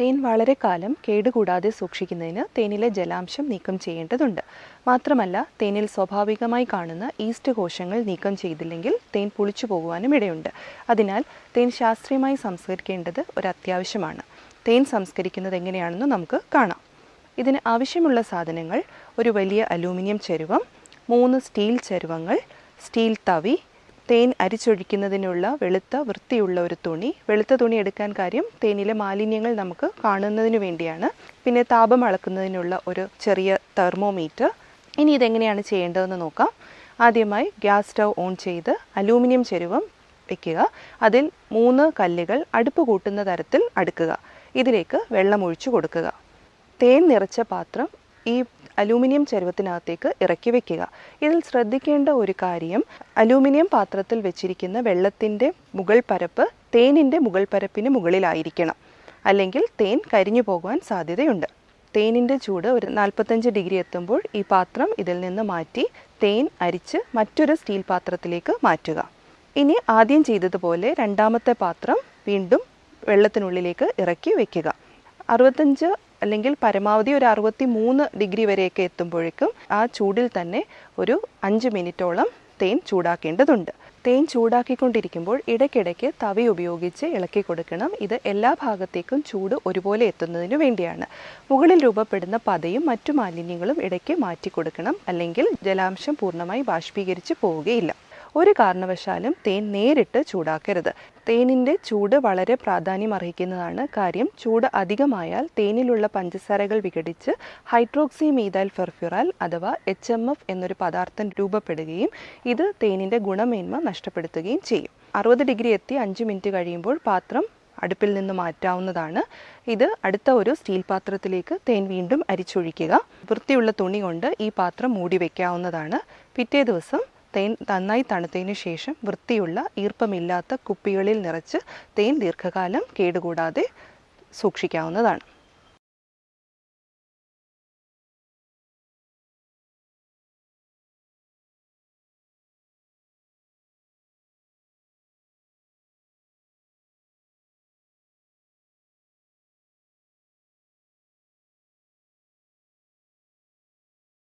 തേൻ വളരെ കാലം കേടുകൂടാതെ സൂക്ഷിക്കുന്നതിന് തേനിലെ ജലാംശം നീക്കം ചെയ്യേണ്ടതുണ്ട്. മാത്രമല്ല തേനിൽ സ്വാഭാവികമായി കാണുന്ന ഈസ്റ്റ് കോശങ്ങൾ നീക്കം ചെയ്തില്ലെങ്കിൽ തേൻ പുളിച്ചു പോകുവാനും ഇടയുണ്ട്. അതിനാൽ തേൻ ശാസ്ത്രീയമായി സംസ്കരിക്കേണ്ടത് ഒരു അത്യാവശ്യമാണ് തേൻ സംസ്കരിക്കുന്നത് എങ്ങനെയാണെന്ന് നമുക്ക് കാണാം. ഇതിന് ആവശ്യമുള്ള സാധനങ്ങൾ ഒരു വലിയ അലൂമിനിയം ചരുവം മൂന്ന് സ്റ്റീൽ ചരുവങ്ങൾ സ്റ്റീൽ തവി തേൻ അരിച്ചൊഴിക്കുന്നതിനുള്ള വെളുത്ത വൃത്തിയുള്ള ഒരു തുണി. വെളുത്ത തുണി എടുക്കാൻ കാര്യം തേനിലെ മാലിന്യങ്ങൾ നമുക്ക് കാണുന്നതിന് വേണ്ടിയാണ്. പിന്നെ താപം അളക്കുന്നതിനുള്ള ഒരു ചെറിയ തെർമോമീറ്റർ. ഇനി ഇതെങ്ങനെയാണ് ചെയ്യേണ്ടതെന്ന് നോക്കാം. ആദ്യമായി ഗ്യാസ് സ്റ്റൗ ഓൺ ചെയ്ത് അലൂമിനിയം ചെരുവം വയ്ക്കുക അതിൽ മൂന്ന് കല്ലുകൾ അടുപ്പ് കൂട്ടുന്ന തരത്തിൽ അടുക്കുക. ഇതിലേക്ക് വെള്ളം ഒഴിച്ചു കൊടുക്കുക. തേൻ നിറച്ച പാത്രം ഈ അലൂമിനിയം ചരുവത്തിനകത്തേക്ക് ഇറക്കി വെക്കുക. ഇതിൽ ശ്രദ്ധിക്കേണ്ട ഒരു കാര്യം അലൂമിനിയം പാത്രത്തിൽ വെച്ചിരിക്കുന്ന വെള്ളത്തിന്റെ മുകൾ പരപ്പ് തേനിന്റെ മുകൾ പരപ്പിന് മുകളിലായിരിക്കണം. അല്ലെങ്കിൽ തേൻ കരിഞ്ഞു പോകുവാൻ സാധ്യതയുണ്ട്. തേനിന്റെ ചൂട് ഒരു നാൽപ്പത്തഞ്ച് ഡിഗ്രി എത്തുമ്പോൾ ഈ പാത്രം ഇതിൽ നിന്ന് മാറ്റി തേൻ അരിച്ച് മറ്റൊരു സ്റ്റീൽ പാത്രത്തിലേക്ക് മാറ്റുക. ഇനി ആദ്യം ചെയ്തതുപോലെ രണ്ടാമത്തെ പാത്രം വീണ്ടും വെള്ളത്തിനുള്ളിലേക്ക് ഇറക്കി വെക്കുക. അറുപത്തഞ്ച് അല്ലെങ്കിൽ പരമാവധി ഒരു അറുപത്തി മൂന്ന് ഡിഗ്രി വരെയൊക്കെ എത്തുമ്പോഴേക്കും ആ ചൂടിൽ തന്നെ ഒരു അഞ്ച് മിനിറ്റോളം തേൻ ചൂടാക്കേണ്ടതുണ്ട്. തേൻ ചൂടാക്കിക്കൊണ്ടിരിക്കുമ്പോൾ ഇടയ്ക്കിടയ്ക്ക് തവി ഉപയോഗിച്ച് ഇളക്കി കൊടുക്കണം. ഇത് എല്ലാ ഭാഗത്തേക്കും ചൂട് ഒരുപോലെ എത്തുന്നതിന് വേണ്ടിയാണ്. മുകളിൽ രൂപപ്പെടുന്ന പതയും മറ്റു മാലിന്യങ്ങളും ഇടയ്ക്ക് മാറ്റി കൊടുക്കണം അല്ലെങ്കിൽ ജലാംശം പൂർണമായി ബാഷ്പീകരിച്ച് പോവുകയില്ല. ഒരു കാരണവശാലും തേൻ നേരിട്ട് ചൂടാക്കരുത്. തേനിന്റെ ചൂട് വളരെ പ്രാധാന്യം അർഹിക്കുന്നതാണ് കാര്യം. ചൂട് അധികമായാൽ തേനിലുള്ള പഞ്ചസാരകൾ വിഘടിച്ച് ഹൈഡ്രോക്സി മീതൈൽ ഫെർഫ്യുറാൽ അഥവാ എച്ച് എം എഫ് എന്നൊരു പദാർത്ഥം രൂപപ്പെടുകയും ഇത് തേനിന്റെ ഗുണമേന്മ നഷ്ടപ്പെടുത്തുകയും ചെയ്യും. അറുപത് ഡിഗ്രി എത്തി അഞ്ച് മിനിറ്റ് കഴിയുമ്പോൾ പാത്രം അടുപ്പിൽ നിന്ന് മാറ്റാവുന്നതാണ്. ഇത് അടുത്ത ഒരു സ്റ്റീൽ പാത്രത്തിലേക്ക് തേൻ വീണ്ടും അരിച്ചൊഴിക്കുക. വൃത്തിയുള്ള തുണി കൊണ്ട് ഈ പാത്രം മൂടി വയ്ക്കാവുന്നതാണ് പിറ്റേ ദിവസം തേൻ നന്നായി തണുത്തതിനു ശേഷം വൃത്തിയുള്ള ഈർപ്പമില്ലാത്ത കുപ്പികളിൽ നിറച്ച് തേൻ ദീർഘകാലം കേടുകൂടാതെ സൂക്ഷിക്കാവുന്നതാണ്.